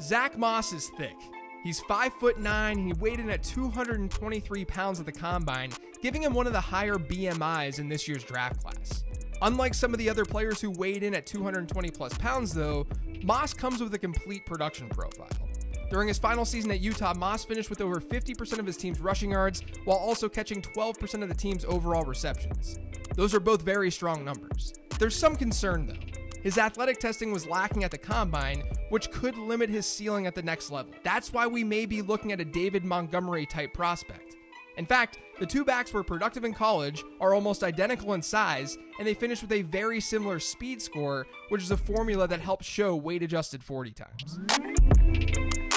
Zack Moss is thick. He's 5 foot 9 he weighed in at 223 pounds at the combine, giving him one of the higher BMIs in this year's draft class. Unlike some of the other players who weighed in at 220 plus pounds, though, Moss comes with a complete production profile. During his final season at Utah, Moss finished with over 50% of his team's rushing yards while also catching 12% of the team's overall receptions. Those are both very strong numbers. There's some concern, though. His athletic testing was lacking at the combine, which could limit his ceiling at the next level. That's why we may be looking at a David Montgomery type prospect. In fact, the two backs were productive in college, are almost identical in size, and they finished with a very similar speed score, which is a formula that helps show weight adjusted 40 times.